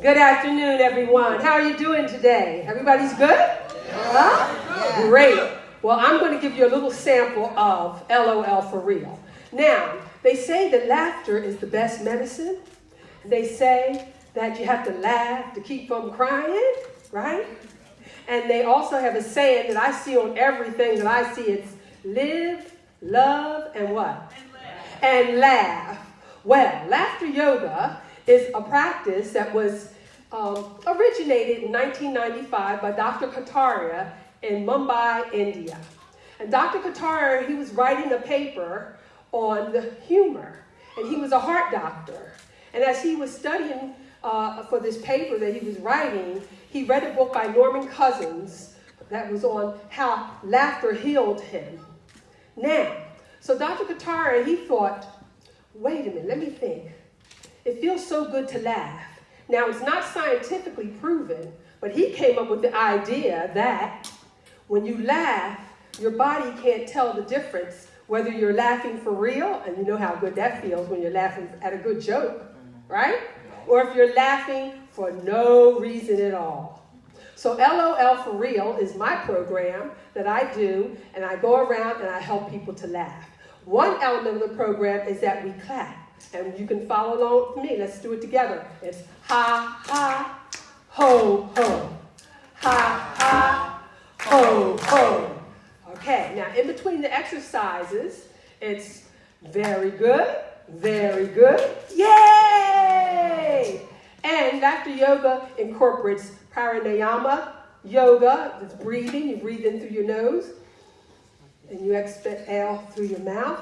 Good afternoon, everyone. How are you doing today? Everybody's good? Huh? Great. Well, I'm going to give you a little sample of LOL for real. Now, they say that laughter is the best medicine. They say that you have to laugh to keep from crying, right? And they also have a saying that I see on everything that I see it's live, love, and what? And laugh. And laugh. Well, laughter yoga is a practice that was um, originated in 1995 by Dr. Kataria in Mumbai, India. And Dr. Kataria, he was writing a paper on the humor, and he was a heart doctor. And as he was studying uh, for this paper that he was writing, he read a book by Norman Cousins that was on how laughter healed him. Now, so Dr. Kataria, he thought, wait a minute, let me think. It feels so good to laugh. Now, it's not scientifically proven, but he came up with the idea that when you laugh, your body can't tell the difference whether you're laughing for real, and you know how good that feels when you're laughing at a good joke, right? Or if you're laughing for no reason at all. So LOL for Real is my program that I do, and I go around and I help people to laugh. One element of the program is that we clap. And you can follow along with me. Let's do it together. It's ha, ha, ho, ho. Ha, ha, ho, ho. Okay, now in between the exercises, it's very good, very good, yay! And Laughter Yoga incorporates pranayama yoga, it's breathing, you breathe in through your nose, and you exhale through your mouth.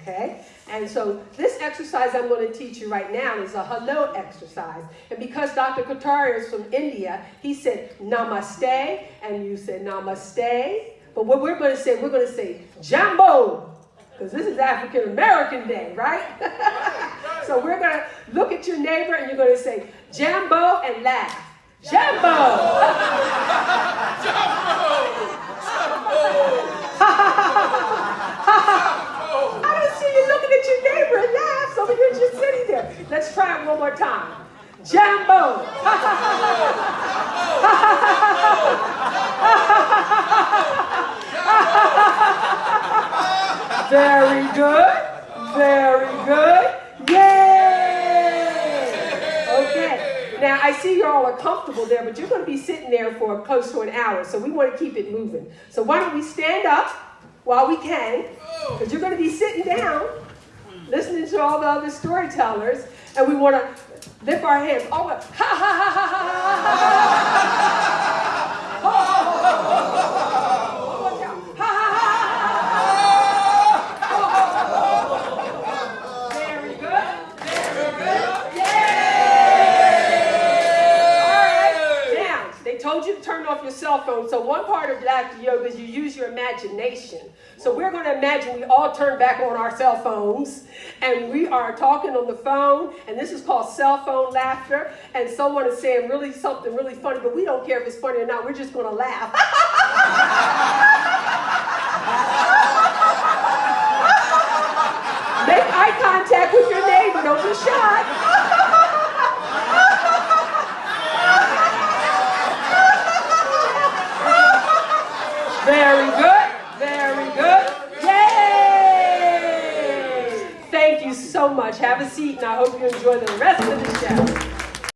Okay? And so this exercise I'm going to teach you right now is a hello exercise. And because Dr. Kataria is from India, he said namaste, and you said namaste. But what we're going to say, we're going to say jambo, because this is African American Day, right? so we're going to look at your neighbor and you're going to say jambo and laugh. Jambo! jambo! jambo! your neighbor and laugh so you're just sitting there. It one more time. Jambo. Very good. Very good. Yay! Okay. Now, I see you all are comfortable there, but you're going to be sitting there for close to an hour, so we want to keep it moving. So why don't we stand up while we can, because you're going to be sitting down listening to all the other storytellers, and we want to lift our hands. Oh, ha ha ha ha ha told you to turn off your cell phone. So one part of laughter yoga is you use your imagination. So we're going to imagine we all turn back on our cell phones and we are talking on the phone, and this is called cell phone laughter. And someone is saying really something really funny, but we don't care if it's funny or not. We're just going to laugh. Make eye contact with your neighbor. Don't be shy. Very good. Very good. Yay! Thank you so much. Have a seat, and I hope you enjoy the rest of the show.